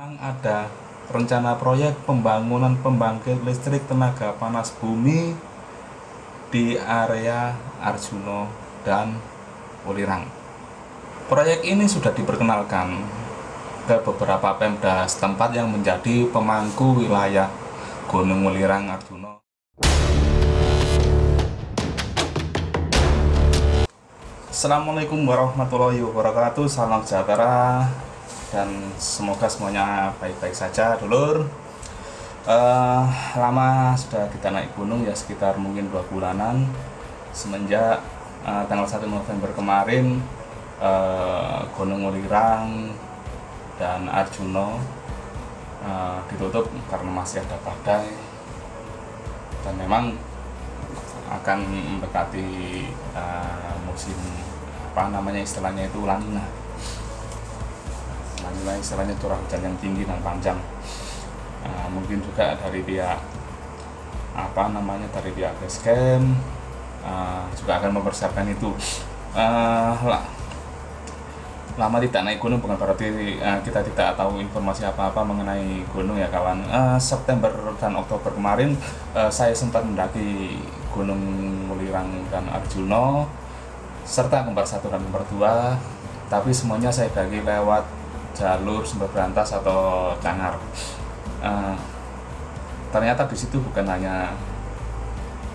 Memang ada rencana proyek pembangunan pembangkit listrik tenaga panas bumi di area Arjuno dan Ulirang. Proyek ini sudah diperkenalkan ke beberapa pemda setempat yang menjadi pemangku wilayah Gunung Ulirang Arjuno. Assalamualaikum warahmatullahi wabarakatuh Salam sejahtera Dan semoga semuanya baik-baik saja Dulur. Uh, Lama sudah kita naik gunung ya sekitar mungkin dua bulanan. Semenjak uh, tanggal 1 November kemarin uh, Gunung Ulirang dan Arjuno uh, ditutup karena masih ada badai. Dan memang akan mendekati uh, musim apa namanya istilahnya itu lanina lanina istilahnya curah hujan yang tinggi dan panjang. Uh, mungkin juga dari pihak apa namanya dari pihak basecamp uh, juga akan mempersiapkan itu. Uh, lah, lama tidak naik gunung bukan berarti uh, kita tidak tahu informasi apa-apa mengenai gunung ya kawan. Uh, September dan Oktober kemarin uh, saya sempat mendaki Gunung Mulirang dan Arjuno serta kembar satu dan kembar dua tapi semuanya saya bagi lewat jalur sumber berantas atau cangar. Uh, ternyata di situ bukan hanya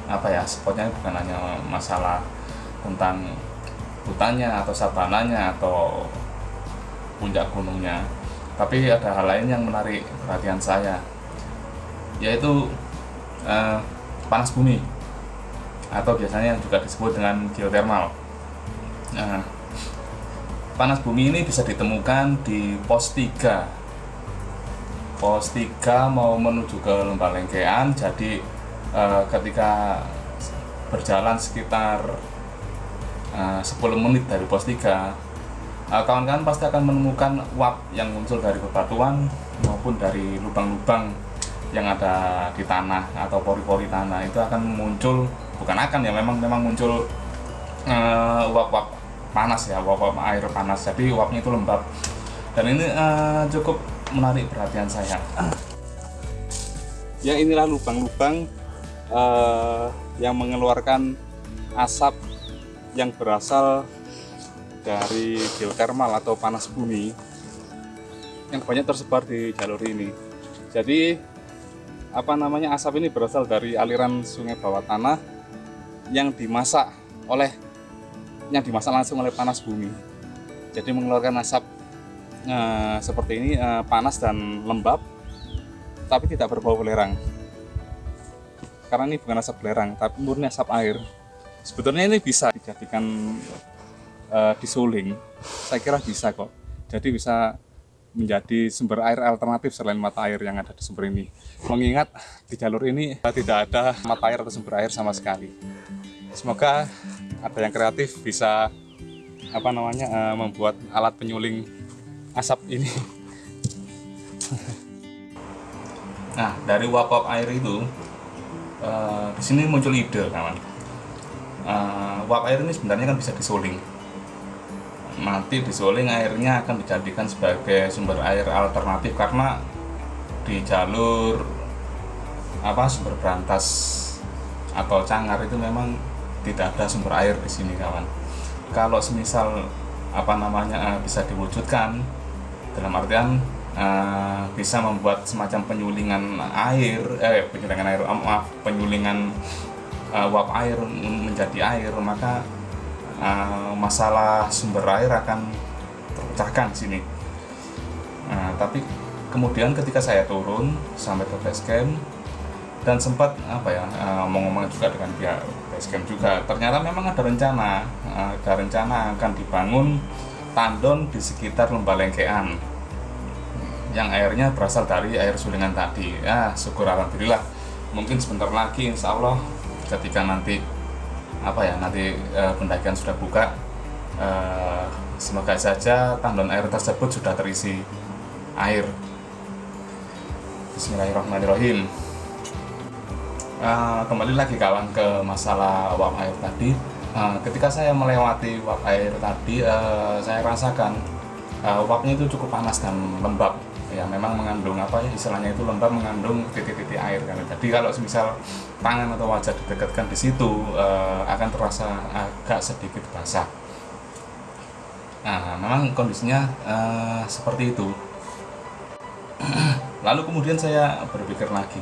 apa ya spotnya bukan hanya masalah tentang hutannya atau savananya atau puncak gunungnya tapi ada hal lain yang menarik perhatian saya yaitu uh, panas bumi atau biasanya yang juga disebut dengan geothermal nah, panas bumi ini bisa ditemukan di pos 3 pos 3 mau menuju ke lembah lengkean. Jadi uh, ketika berjalan sekitar uh, 10 menit dari pos 3 kawan-kawan uh, pasti akan menemukan uap yang muncul dari bebatuan maupun dari lubang-lubang yang ada di tanah atau pori-pori tanah. Itu akan muncul bukan akan ya memang memang muncul uap-uap panas ya uap-uap air panas. Jadi uapnya itu lembab. Dan ini uh, cukup menarik perhatian saya. Ya inilah lubang-lubang uh, yang mengeluarkan asap yang berasal dari geothermal atau panas bumi yang banyak tersebar di jalur ini. Jadi apa namanya asap ini berasal dari aliran sungai bawah tanah yang dimasak oleh yang dimasak langsung oleh panas bumi. Jadi mengeluarkan asap eh, seperti ini eh, panas dan lembab tapi tidak berbau belerang. Karena ini bukan asap belerang tapi murni asap air. Sebetulnya ini bisa dijadikan eh, disuling. Saya kira bisa kok. Jadi bisa menjadi sumber air alternatif selain mata air yang ada di sumber ini. Mengingat di jalur ini tidak ada mata air atau sumber air sama sekali. Semoga ada yang kreatif bisa apa namanya uh, membuat alat penyuling asap ini. nah dari uap-uap air itu uh, di sini muncul ide kawan. Uh, uap air ini sebenarnya kan bisa disuling nanti disuling airnya akan dijadikan sebagai sumber air alternatif karena di jalur apa sumber berantas atau cangar itu memang tidak ada sumber air di sini kawan kalau semisal apa namanya uh, bisa diwujudkan dalam artian uh, bisa membuat semacam penyulingan air eh penyulingan air maaf penyulingan uh, uap air menjadi air maka uh, masalah sumber air akan terpecahkan sini. Nah, tapi kemudian ketika saya turun sampai ke base camp dan sempat apa ya ngomong-ngomong juga dengan pihak base camp juga. Ternyata memang ada rencana ada rencana akan dibangun tandon di sekitar lembah lengkean. Yang airnya berasal dari air sulingan tadi. Ya syukur alhamdulillah. Mungkin sebentar lagi insya Allah ketika nanti apa ya nanti e, pendakian sudah buka e, semoga saja tandon air tersebut sudah terisi air. Bismillahirrahmanirrahim e, kembali lagi kawan ke masalah uap air tadi. E, ketika saya melewati uap air tadi e, saya rasakan e, uapnya itu cukup panas dan lembab. Ya memang mengandung apa ya istilahnya itu lembab mengandung titik-titik air kan. Jadi kalau misal tangan atau wajah didekatkan di situ uh, akan terasa agak sedikit basah. Nah memang kondisinya uh, seperti itu. Lalu kemudian saya berpikir lagi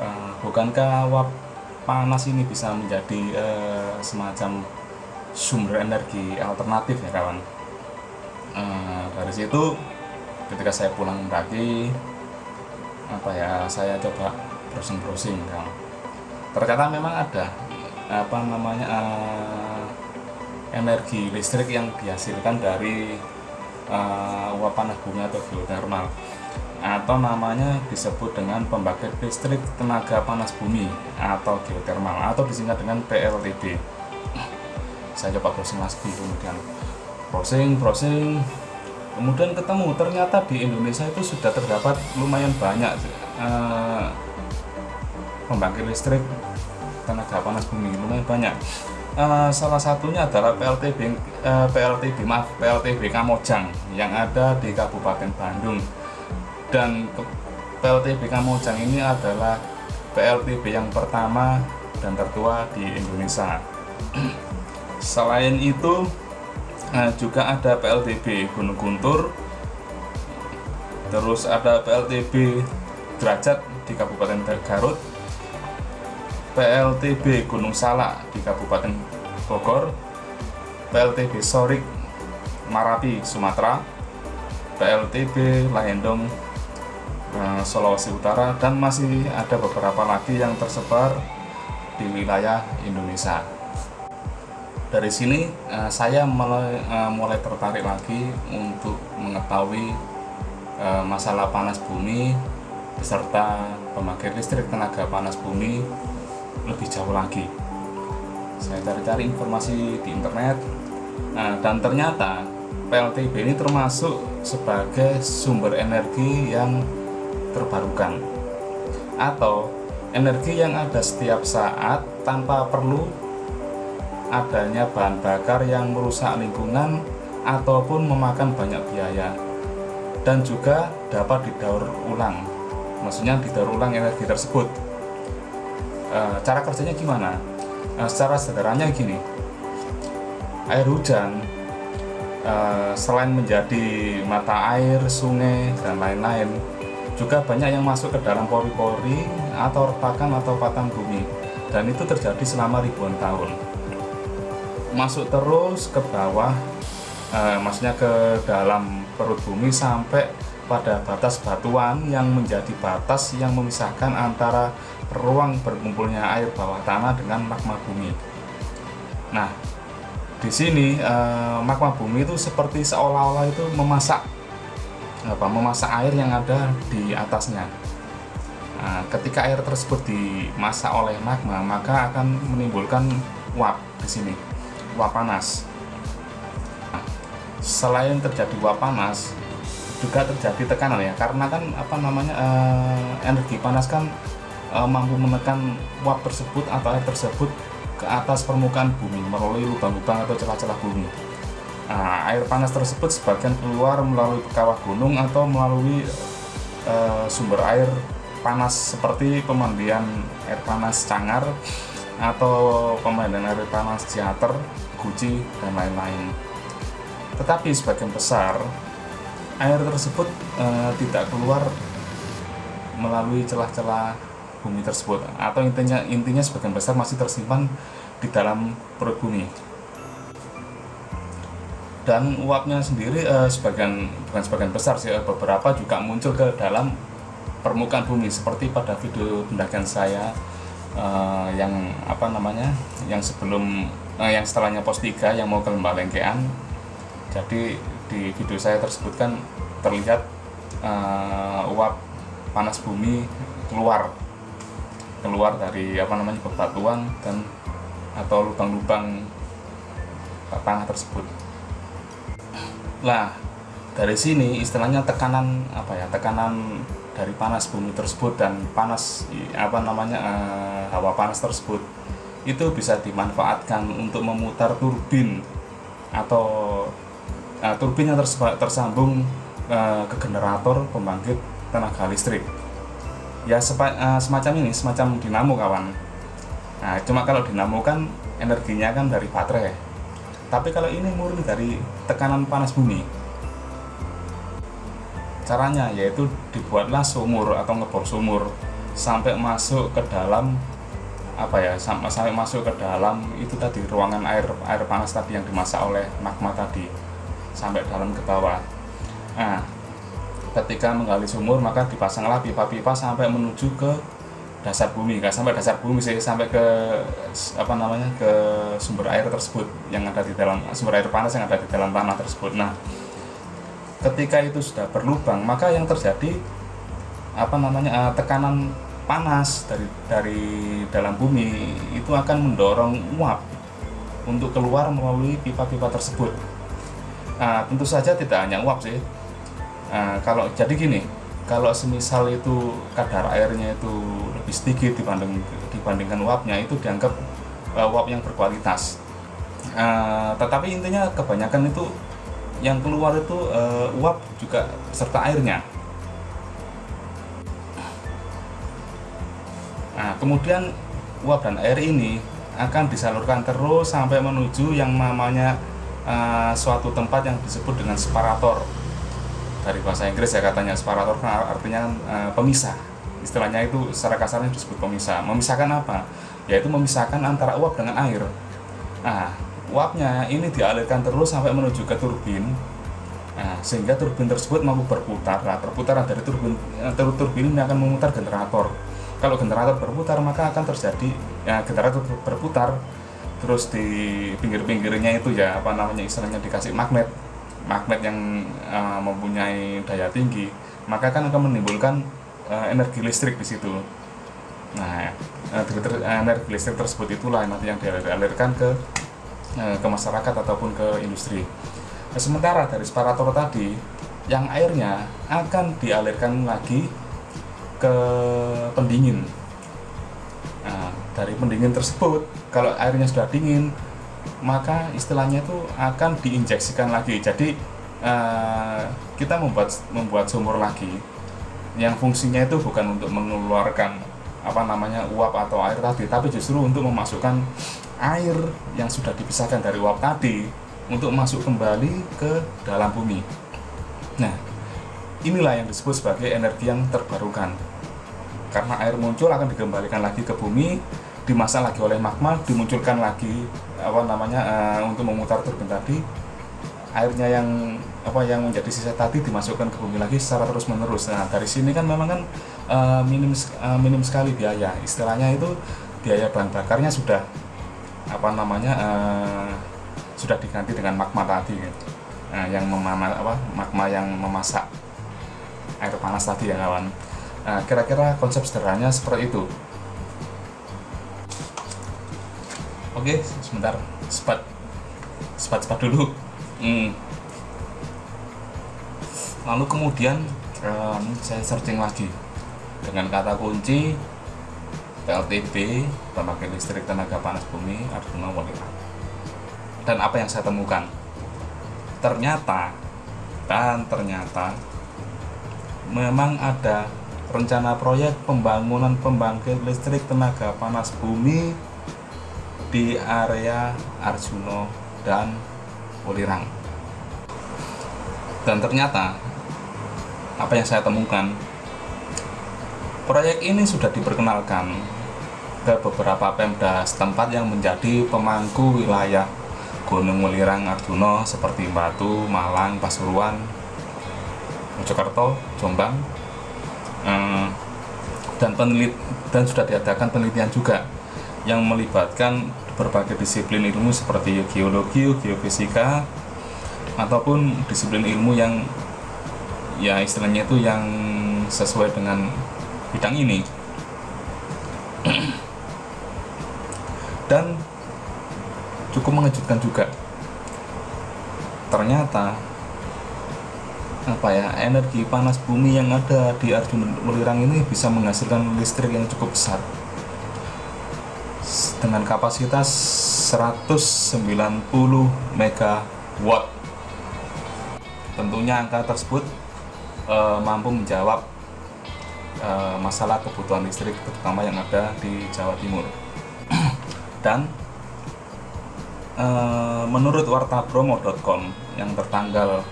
uh, bukankah uap panas ini bisa menjadi uh, semacam sumber energi alternatif ya kawan? Uh, dari situ ketika saya pulang lagi apa ya saya coba browsing browsing kan ternyata memang ada apa namanya uh, energi listrik yang dihasilkan dari uh, uap panas bumi atau geothermal atau namanya disebut dengan pembangkit listrik tenaga panas bumi atau geothermal atau disingkat dengan PLTB saya coba browsing lagi kemudian. Browsing browsing. Kemudian ketemu ternyata di Indonesia itu sudah terdapat lumayan banyak uh, pembangkit listrik tenaga panas bumi lumayan banyak. Uh, salah satunya adalah PLTB eh, PLTB maaf PLTB Kamojang yang ada di Kabupaten Bandung dan PLTB Kamojang ini adalah PLTB yang pertama dan tertua di Indonesia selain itu Nah, juga ada PLTB Gunung Guntur. Terus ada PLTB Derajat di Kabupaten Garut. PLTB Gunung Salak di Kabupaten Bogor. PLTB Sorik Marapi Sumatera. PLTB Lahendong eh, Sulawesi Utara dan masih ada beberapa lagi yang tersebar di wilayah Indonesia. Dari sini uh, saya mulai, uh, mulai tertarik lagi untuk mengetahui uh, masalah panas bumi beserta pembangkit listrik tenaga panas bumi lebih jauh lagi. Saya cari-cari informasi di internet nah, dan ternyata PLTB ini termasuk sebagai sumber energi yang terbarukan. Atau energi yang ada setiap saat tanpa perlu adanya bahan bakar yang merusak lingkungan ataupun memakan banyak biaya. Dan juga dapat didaur ulang maksudnya didaur ulang energi tersebut. E, cara kerjanya gimana? E, secara sederhananya gini. Air hujan e, selain menjadi mata air sungai dan lain-lain juga banyak yang masuk ke dalam pori-pori atau retakan atau patang bumi dan itu terjadi selama ribuan tahun masuk terus ke bawah eh, maksudnya ke dalam perut bumi sampai pada batas batuan yang menjadi batas yang memisahkan antara ruang berkumpulnya air bawah tanah dengan magma bumi. Nah, di sini eh, magma bumi itu seperti seolah-olah itu memasak apa memasak air yang ada di atasnya. Nah, ketika air tersebut dimasak oleh magma, maka akan menimbulkan uap di sini uap panas selain terjadi uap panas juga terjadi tekanan ya karena kan apa namanya uh, energi panas kan uh, mampu menekan uap tersebut atau air tersebut ke atas permukaan bumi melalui lubang-lubang atau celah-celah bumi nah, air panas tersebut sebagian keluar melalui kawah gunung atau melalui uh, sumber air panas seperti pemandian air panas cangar atau pemandian air panas ciater guci, dan lain-lain. Tetapi sebagian besar air tersebut e, tidak keluar melalui celah-celah bumi tersebut atau intinya intinya sebagian besar masih tersimpan di dalam perut bumi dan uapnya sendiri e, sebagian bukan sebagian besar sih beberapa juga muncul ke dalam permukaan bumi. Seperti pada video pendakian saya uh, yang apa namanya yang sebelum uh, yang setelahnya pos 3 yang mau ke lembah lengkean. Jadi di video saya tersebut kan terlihat uh, uap panas bumi keluar. Keluar dari apa namanya bebatuan dan atau lubang-lubang tanah tersebut lah dari sini istilahnya tekanan apa ya tekanan dari panas bumi tersebut dan panas apa namanya uh, hawa panas tersebut itu bisa dimanfaatkan untuk memutar turbin atau uh, turbin yang tersambung uh, ke generator pembangkit tenaga listrik. Ya sepa, uh, semacam ini semacam dinamo kawan. Nah cuma kalau dinamo kan energinya kan dari baterai tapi kalau ini murni dari tekanan panas bumi caranya yaitu dibuatlah sumur atau ngebor sumur sampai masuk ke dalam apa ya sampai, masuk ke dalam itu tadi ruangan air air panas tadi yang dimasak oleh magma tadi sampai dalam ke bawah. Nah ketika menggali sumur maka dipasanglah pipa-pipa sampai menuju ke dasar bumi kan sampai dasar bumi sih sampai ke apa namanya ke sumber air tersebut yang ada di dalam sumber air panas yang ada di dalam tanah tersebut nah ketika itu sudah berlubang maka yang terjadi apa namanya uh, tekanan panas dari dari dalam bumi itu akan mendorong uap untuk keluar melalui pipa-pipa tersebut. Nah, tentu saja tidak hanya uap sih, Nah, kalau jadi gini, kalau semisal itu kadar airnya itu lebih sedikit dibanding dibandingkan uapnya itu dianggap uh, uap yang berkualitas. Uh, tetapi intinya kebanyakan itu yang keluar itu uh, uap juga serta airnya. Nah, kemudian uap dan air ini akan disalurkan terus sampai menuju yang namanya uh, suatu tempat yang disebut dengan separator dari bahasa Inggris ya katanya separator kan artinya uh, pemisah. Istilahnya itu secara kasarnya disebut pemisah. Memisahkan apa? Yaitu memisahkan antara uap dengan air. Nah uapnya ini dialirkan terus sampai menuju ke turbin. Nah, sehingga turbin tersebut mampu berputar. Nah perputaran dari turbin eh, turbin ini akan memutar generator. Kalau generator berputar maka akan terjadi ya generator berputar terus di pinggir-pinggirnya itu ya apa namanya istilahnya dikasih magnet magnet yang uh, mempunyai daya tinggi maka kan akan menimbulkan uh, energi listrik di situ. Nah energi listrik tersebut itulah nanti yang dialirkan ke uh, ke masyarakat ataupun ke industri. Nah, sementara dari separator tadi yang airnya akan dialirkan lagi ke pendingin. Nah, dari pendingin tersebut kalau airnya sudah dingin maka istilahnya itu akan diinjeksikan lagi. Jadi uh, kita membuat membuat sumur lagi yang fungsinya itu bukan untuk mengeluarkan apa namanya uap atau air tadi tapi justru untuk memasukkan air yang sudah dipisahkan dari uap tadi untuk masuk kembali ke dalam bumi. Nah inilah yang disebut sebagai energi yang terbarukan. Karena air muncul akan dikembalikan lagi ke bumi dimasak lagi oleh magma dimunculkan lagi apa namanya uh, untuk memutar turbin tadi. Airnya yang apa yang menjadi sisa tadi dimasukkan ke bumi lagi secara terus menerus nah dari sini kan memang kan uh, minim uh, minim sekali biaya. Istilahnya itu biaya bahan bakarnya sudah apa namanya uh, sudah diganti dengan magma tadi gitu. nah, yang memana apa magma yang memasak air panas tadi ya kawan. Nah, kira-kira konsep sederhananya seperti itu Oke, sebentar. Sepat. Sepat-sepat dulu. Hmm. Lalu kemudian um, saya searching lagi dengan kata kunci PLTB pembangkit listrik tenaga panas bumi Arjuna Wanita. Dan apa yang saya temukan? Ternyata dan ternyata memang ada rencana proyek pembangunan pembangkit listrik tenaga panas bumi di area Arjuno dan Ulirang. Dan ternyata apa yang saya temukan proyek ini sudah diperkenalkan ke beberapa pemda setempat yang menjadi pemangku wilayah Gunung Welirang Arjuno seperti Batu, Malang, Pasuruan, Mojokerto, Jombang, eh, dan penelit dan sudah diadakan penelitian juga yang melibatkan berbagai disiplin ilmu seperti geologi, geofisika, ataupun disiplin ilmu yang ya istilahnya itu yang sesuai dengan bidang ini. Dan cukup mengejutkan juga. Ternyata apa ya energi panas bumi yang ada di Arjuna Welirang ini bisa menghasilkan listrik yang cukup besar dengan kapasitas 190 megawatt. Tentunya angka tersebut uh, mampu menjawab uh, masalah kebutuhan listrik terutama yang ada di Jawa Timur dan uh, menurut wartabromo.com yang tertanggal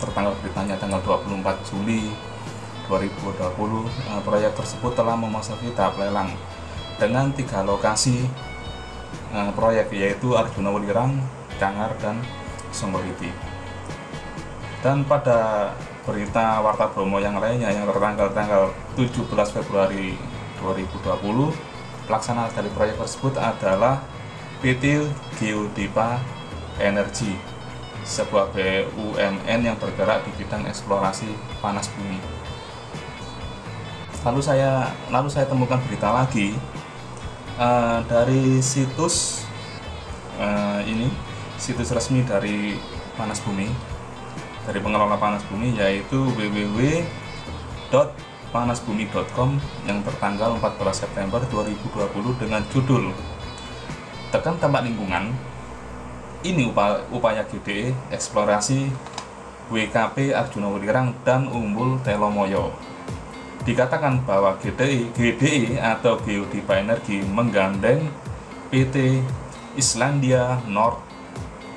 tertanggal beritanya tanggal 24 Juli 2020 uh, proyek tersebut telah memasuki tahap lelang dengan tiga lokasi uh, proyek yaitu Arjuna Welirang, Cangar, dan Songgoliti dan pada berita Warta Bromo yang lainnya yang tertanggal tanggal 17 Februari 2020 pelaksana dari proyek tersebut adalah PT Geodipa Energy sebuah BUMN yang bergerak di bidang eksplorasi panas bumi. Lalu saya lalu saya temukan berita lagi uh, dari situs uh, ini situs resmi dari panas bumi dari pengelola panas bumi yaitu www.panasbumi.com yang tertanggal 14 September 2020 dengan judul Tekan Dampak Lingkungan ini upaya, upaya GDE eksplorasi WKP Arjuna Welirang dan Umbul Telomoyo dikatakan bahwa GDE, GDE atau Geodipa Energi menggandeng PT Islandia North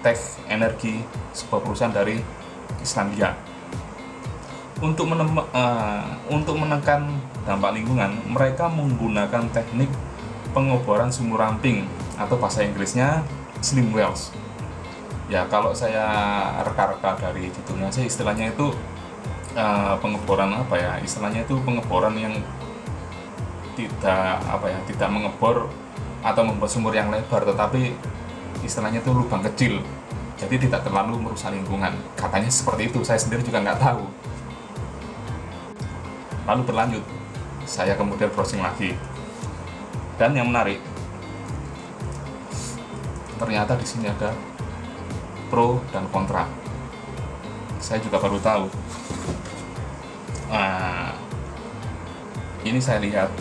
Tech Energy sebuah perusahaan dari Islandia. Untuk, menem, uh, untuk menekan dampak lingkungan, mereka menggunakan teknik pengoboran sumur ramping atau bahasa Inggrisnya slim wells. Ya kalau saya reka-reka dari judulnya sih istilahnya itu uh, pengeboran apa ya? Istilahnya itu pengeboran yang tidak apa ya tidak mengebor atau membuat sumur yang lebar tetapi istilahnya itu lubang kecil. Jadi tidak terlalu merusak lingkungan. Katanya seperti itu saya sendiri juga nggak tahu. Lalu berlanjut saya kemudian browsing lagi. Dan yang menarik ternyata di sini ada pro dan kontra. Saya juga baru tahu nah, ini saya lihat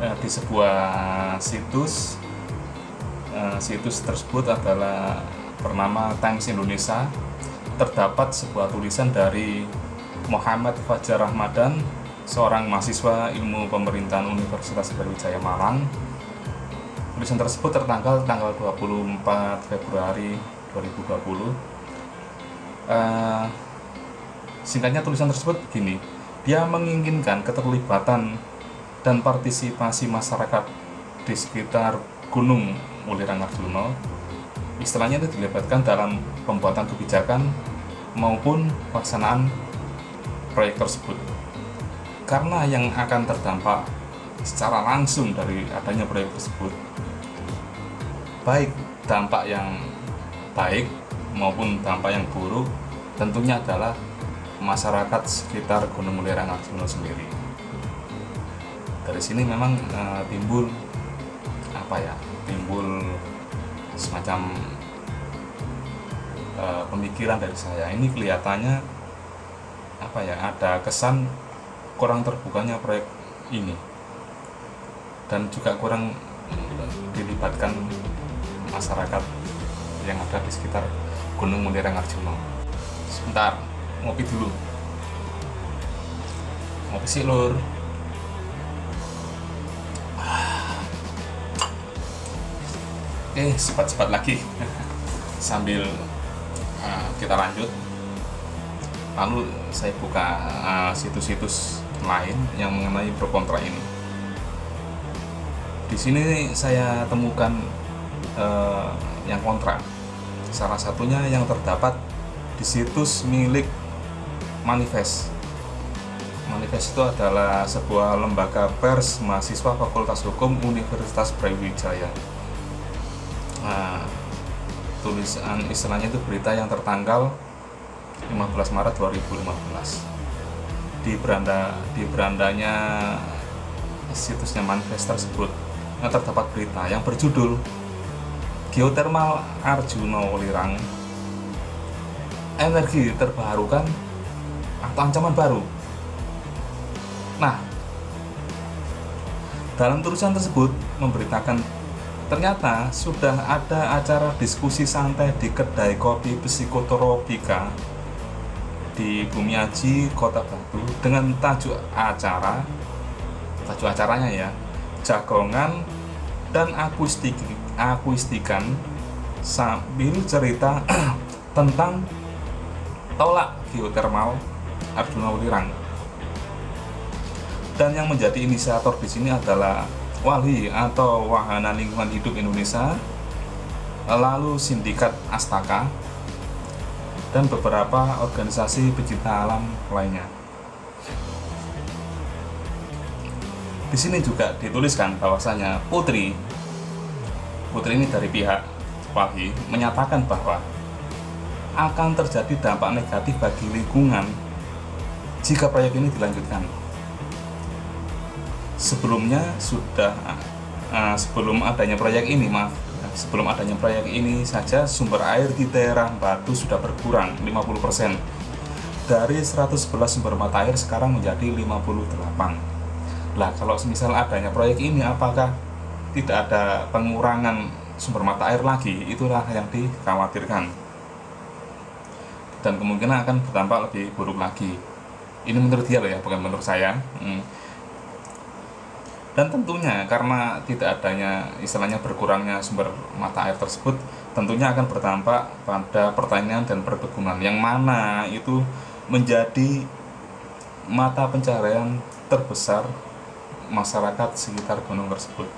eh, di sebuah situs Eh, situs tersebut adalah bernama Times Indonesia. Terdapat sebuah tulisan dari Muhammad Fajar Ramadan seorang mahasiswa ilmu pemerintahan Universitas Brawijaya Malang. Tulisan tersebut tertanggal tanggal 24 Februari 2020 uh, singkatnya tulisan tersebut begini dia menginginkan keterlibatan dan partisipasi masyarakat di sekitar gunung Mulirang Arjuna. Istilahnya itu dilibatkan dalam pembuatan kebijakan maupun pelaksanaan proyek tersebut. Karena yang akan terdampak secara langsung dari adanya proyek tersebut baik dampak yang baik maupun dampak yang buruk tentunya adalah masyarakat sekitar Gunung Mulirang Arjuna sendiri. Dari sini memang e, timbul apa ya timbul semacam uh, pemikiran dari saya. Ini kelihatannya apa ya ada kesan kurang terbukanya proyek ini. Dan juga kurang dilibatkan masyarakat yang ada di sekitar Gunung Mundirang Arjuna sebentar ngopi dulu ngopi sih lur Oke, cepat-cepat lagi sambil uh, kita lanjut. Lalu saya buka uh, situs-situs uh, lain yang mengenai pro kontra ini. Di sini saya temukan uh, yang kontra. Salah satunya yang terdapat di situs milik Manifest. Manifest itu adalah sebuah lembaga pers mahasiswa Fakultas Hukum Universitas Brawijaya. Nah, tulisan istilahnya itu berita yang tertanggal 15 Maret 2015 di beranda di berandanya situsnya manifest tersebut yang terdapat berita yang berjudul geothermal Arjuna Wolirang energi terbarukan ancaman baru. Nah dalam tulisan tersebut memberitakan Ternyata sudah ada acara diskusi santai di kedai kopi psikotropika di Bumiaji, Kota Batu dengan tajuk acara tajuk acaranya ya jagongan dan akustik akustikan sambil cerita tentang tolak geotermal Arjuna Wulirang dan yang menjadi inisiator di sini adalah Wali atau Wahana Lingkungan Hidup Indonesia lalu Sindikat Astaka dan beberapa organisasi pecinta alam lainnya. Di sini juga dituliskan bahwasanya Putri Putri ini dari pihak Wahyu menyatakan bahwa akan terjadi dampak negatif bagi lingkungan jika proyek ini dilanjutkan. Sebelumnya sudah uh, sebelum adanya proyek ini, maaf, sebelum adanya proyek ini saja sumber air di daerah Batu sudah berkurang 50% dari 111 sumber mata air sekarang menjadi 58 lah kalau misal adanya proyek ini apakah tidak ada pengurangan sumber mata air lagi? Itulah yang dikhawatirkan. Dan kemungkinan akan berdampak lebih buruk lagi ini menurut dia loh ya bukan menurut saya. Hmm. Dan tentunya karena tidak adanya istilahnya berkurangnya sumber mata air tersebut tentunya akan berdampak pada pertanian dan perkebunan. Yang mana itu menjadi mata pencaharian terbesar masyarakat sekitar gunung tersebut.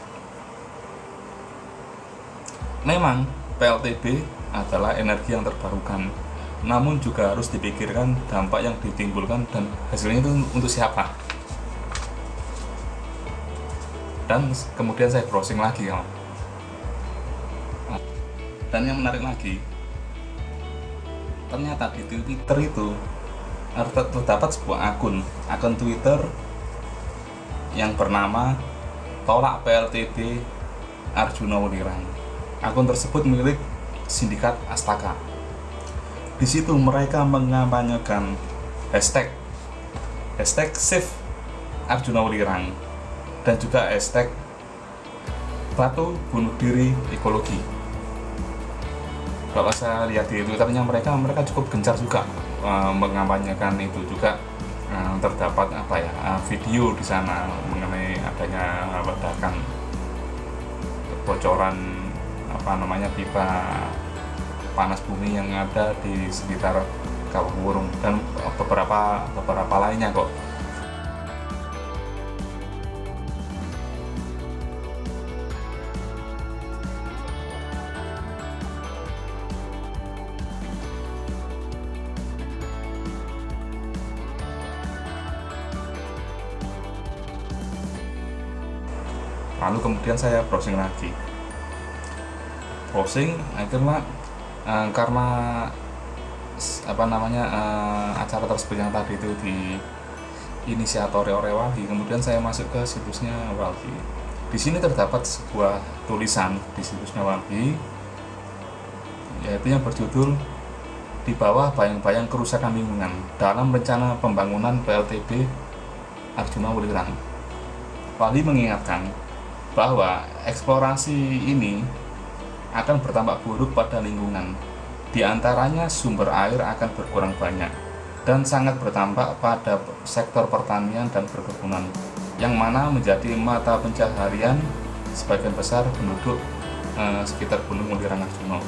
Memang PLTB adalah energi yang terbarukan namun juga harus dipikirkan dampak yang ditimbulkan dan hasilnya itu untuk siapa. Dan kemudian saya browsing lagi ya. Dan yang menarik lagi ternyata di Twitter itu terdapat sebuah akun akun Twitter yang bernama tolak PLTB Arjuna Wulirang akun tersebut milik sindikat Astaka di situ mereka mengampanyekan hashtag hashtag save Arjuna dan juga hashtag batu bunuh diri ekologi. Kalau saya lihat di twitternya mereka mereka cukup gencar juga uh, mengampanyekan itu juga uh, terdapat apa ya uh, video di sana mengenai adanya ledakan kebocoran apa namanya pipa panas bumi yang ada di sekitar Kawah Wurung dan beberapa beberapa lainnya kok. Lalu kemudian saya browsing lagi. Browsing akhirnya uh, karena apa namanya uh, acara tersebut yang tadi itu di inisiator oleh Walhi kemudian saya masuk ke situsnya Walhi di sini terdapat sebuah tulisan di situsnya Walhi yaitu yang berjudul di bawah bayang-bayang kerusakan lingkungan dalam rencana pembangunan PLTB Arjuna Wulirang. Wali mengingatkan bahwa eksplorasi ini akan berdampak buruk pada lingkungan. Di antaranya sumber air akan berkurang banyak dan sangat berdampak pada sektor pertanian dan perkebunan yang mana menjadi mata pencaharian sebagian besar penduduk eh, sekitar Gunung Mulirang Arjuna.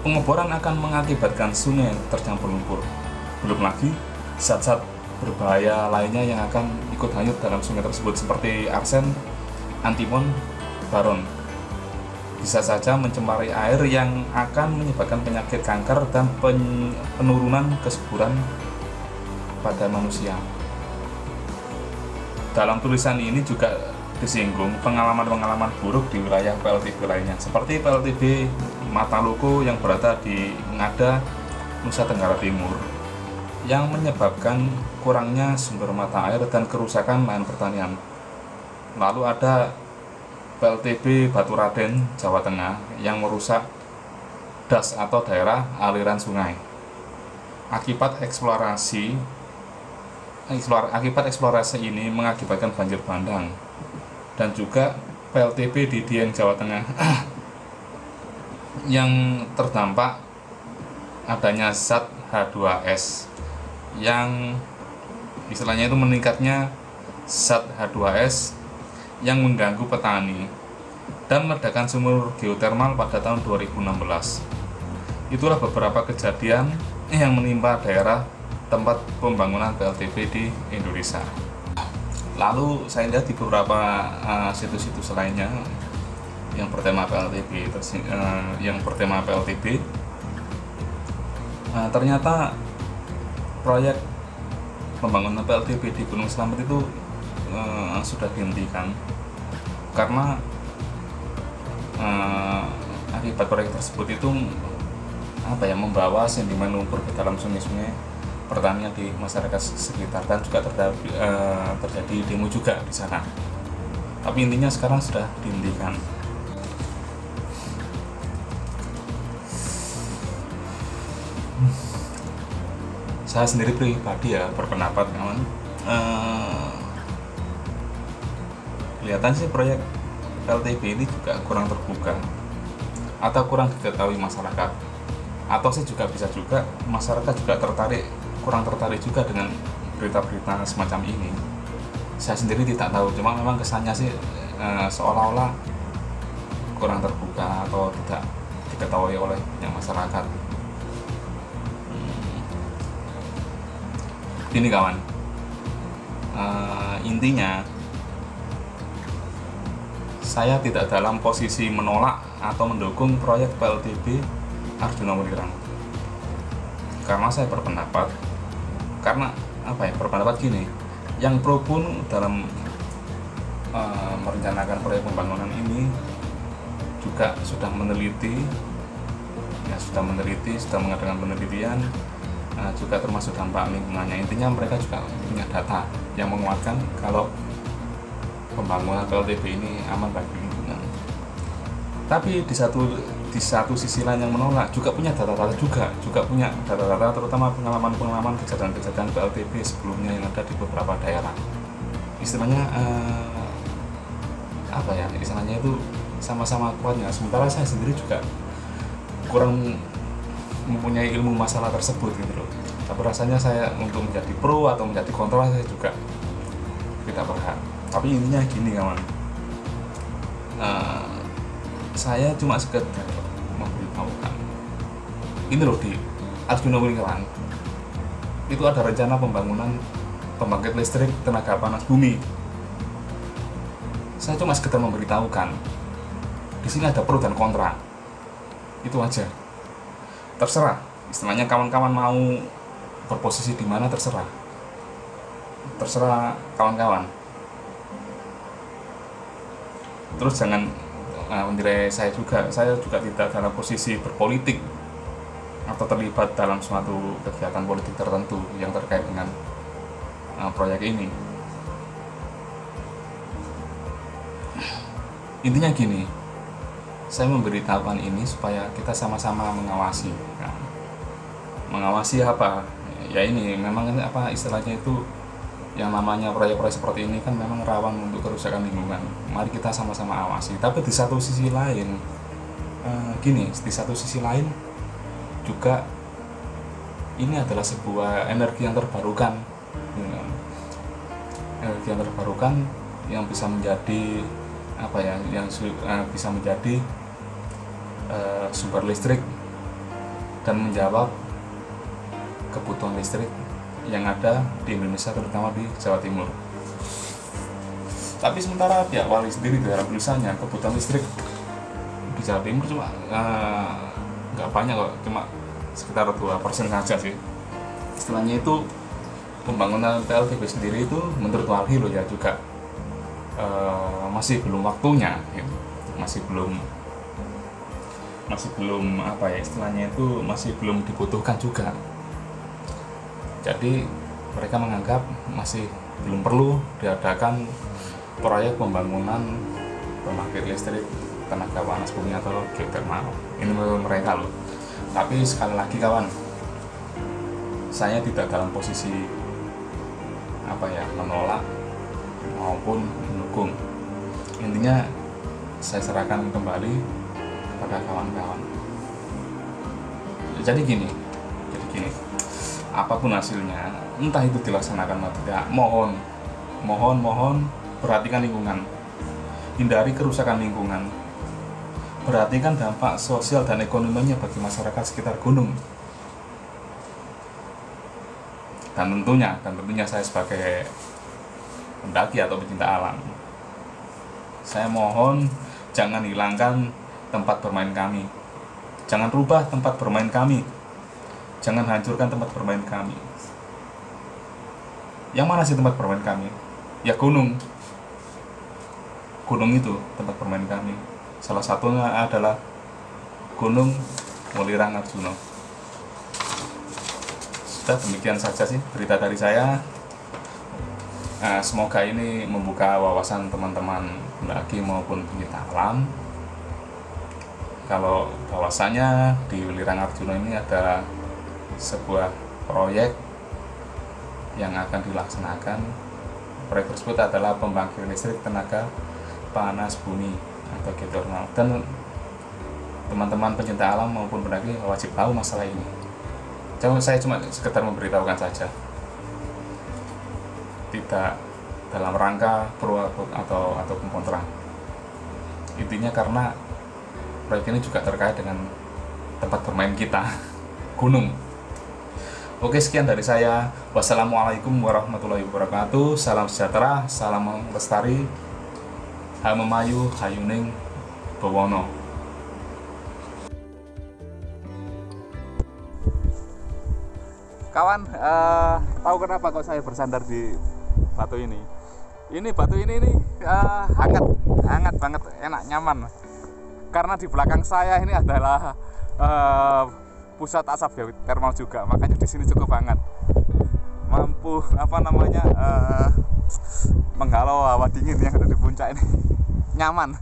Pengeboran akan mengakibatkan sungai tercampur lumpur. Belum lagi zat-zat berbahaya lainnya yang akan ikut hanyut dalam sungai tersebut seperti arsen, antimon baron bisa saja mencemari air yang akan menyebabkan penyakit kanker dan penurunan kesuburan pada manusia. Dalam tulisan ini juga disinggung pengalaman-pengalaman buruk di wilayah PLTB lainnya, seperti PLTB Mataloko yang berada di Ngada, Nusa Tenggara Timur, yang menyebabkan kurangnya sumber mata air dan kerusakan lahan pertanian lalu ada PLTB Batu Raden, Jawa Tengah yang merusak das atau daerah aliran sungai. Akibat eksplorasi akibat eksplorasi ini mengakibatkan banjir bandang. Dan juga PLTB di Dieng Jawa Tengah yang terdampak adanya zat H2S yang istilahnya itu meningkatnya zat H2S yang mengganggu petani dan meledakan sumur geotermal pada tahun 2016. Itulah beberapa kejadian yang menimpa daerah tempat pembangunan PLTP di Indonesia. Lalu saya lihat di beberapa uh, situs-situs uh, lainnya yang bertema PLTP, uh, yang bertema PLTP, uh, ternyata proyek pembangunan PLTP di Gunung Selamet itu uh, sudah dihentikan karena uh, akibat proyek tersebut itu apa ya membawa sentimen lumpur ke dalam sungai-sungai pertanian di masyarakat sekitar dan juga terjadi, uh, terjadi demo juga di sana. Tapi intinya sekarang sudah dihentikan. Saya sendiri pribadi ya berpendapat kawan. Kelihatan sih proyek LTB ini juga kurang terbuka. Atau kurang diketahui masyarakat. Atau sih juga bisa juga masyarakat juga tertarik kurang tertarik juga dengan berita-berita semacam ini. Saya sendiri tidak tahu cuma memang kesannya sih e, seolah-olah kurang terbuka atau tidak diketahui oleh yang masyarakat. Hmm. ini kawan. E, intinya saya tidak dalam posisi menolak atau mendukung proyek PLTB Arjuna Mulirang karena saya berpendapat karena apa ya berpendapat gini yang pro pun dalam uh, merencanakan proyek pembangunan ini juga sudah meneliti ya sudah meneliti sudah mengadakan penelitian uh, juga termasuk dampak lingkungannya. Intinya mereka juga punya data yang menguatkan kalau pembangunan PLTB ini aman bagi lingkungan. Tapi di satu di satu sisi lain yang menolak juga punya data-data juga juga punya data-data terutama pengalaman-pengalaman kejadian-kejadian PLTB sebelumnya yang ada di beberapa daerah. Istilahnya eh, apa ya? Istilahnya itu sama-sama kuatnya. Sementara saya sendiri juga kurang mempunyai ilmu masalah tersebut gitu loh. Tapi rasanya saya untuk menjadi pro atau menjadi kontra saya juga tidak berhak tapi intinya gini kawan. Uh, saya cuma sekedar memberitahukan. Ini loh di Arjuna kawan itu ada rencana pembangunan pembangkit listrik tenaga panas bumi. Saya cuma sekedar memberitahukan. Di sini ada pro dan kontra. Itu aja. Terserah. Istilahnya kawan-kawan mau berposisi di mana terserah. Terserah kawan-kawan terus jangan uh, menilai saya juga. Saya juga tidak dalam posisi berpolitik atau terlibat dalam suatu kegiatan politik tertentu yang terkait dengan uh, proyek ini. Intinya gini saya memberitahukan ini supaya kita sama-sama mengawasi ya. mengawasi apa? Ya ini memang apa istilahnya itu yang namanya proyek-proyek seperti ini kan memang rawan untuk kerusakan lingkungan. Mari kita sama-sama awasi. Tapi di satu sisi lain, uh, gini, di satu sisi lain juga ini adalah sebuah energi yang terbarukan, ya. energi yang terbarukan yang bisa menjadi apa ya, yang uh, bisa menjadi uh, sumber listrik dan menjawab kebutuhan listrik yang ada di Indonesia terutama di Jawa Timur. Tapi sementara pihak wali sendiri dalam tulisannya kebutuhan listrik di Jawa Timur cuma eh, nggak uh, banyak kok, cuma sekitar dua persen saja sih. Istilahnya itu pembangunan PLTB sendiri itu menurut Walhi loh ya juga uh, masih belum waktunya, gitu. masih belum masih belum apa ya istilahnya itu masih belum dibutuhkan juga jadi mereka menganggap masih belum perlu diadakan proyek pembangunan pembangkit listrik tenaga panas bumi atau geothermal. Ini menurut mereka loh. Tapi sekali lagi kawan saya tidak dalam posisi apa ya menolak maupun mendukung. Intinya saya serahkan kembali kepada kawan-kawan. Jadi gini jadi gini apa pun hasilnya entah itu dilaksanakan atau tidak mohon mohon mohon perhatikan lingkungan. Hindari kerusakan lingkungan. Perhatikan dampak sosial dan ekonominya bagi masyarakat sekitar gunung. Dan tentunya dan tentunya saya sebagai pendaki atau pecinta alam saya mohon jangan hilangkan tempat bermain kami. Jangan rubah tempat bermain kami jangan hancurkan tempat bermain kami. Yang mana sih tempat bermain kami? Ya gunung. Gunung itu tempat bermain kami. Salah satunya adalah gunung Mulirang Arjuno sudah demikian saja sih berita dari saya. Nah, semoga ini membuka wawasan teman-teman pendaki maupun pencinta alam kalau bahwasanya di Welirang Arjuno ini ada sebuah proyek yang akan dilaksanakan. Proyek tersebut adalah pembangkit listrik tenaga panas bumi atau geothermal. Dan teman-teman pencinta alam maupun pendaki wajib tahu masalah ini. Jangan saya cuma sekedar memberitahukan saja. Tidak dalam rangka pro atau atau kontra. Intinya karena proyek ini juga terkait dengan tempat bermain kita gunung Oke sekian dari saya Wassalamualaikum warahmatullahi wabarakatuh Salam sejahtera, salam lestari Hamemayu Hayuning Bawono Kawan, uh, tahu kenapa kok saya bersandar di batu ini? Ini batu ini nih uh, hangat, hangat banget, enak, nyaman. Karena di belakang saya ini adalah uh, pusat asap ya thermal juga makanya di sini cukup banget mampu apa namanya uh, menghalau hawa dingin yang ada di puncak ini. Nyaman.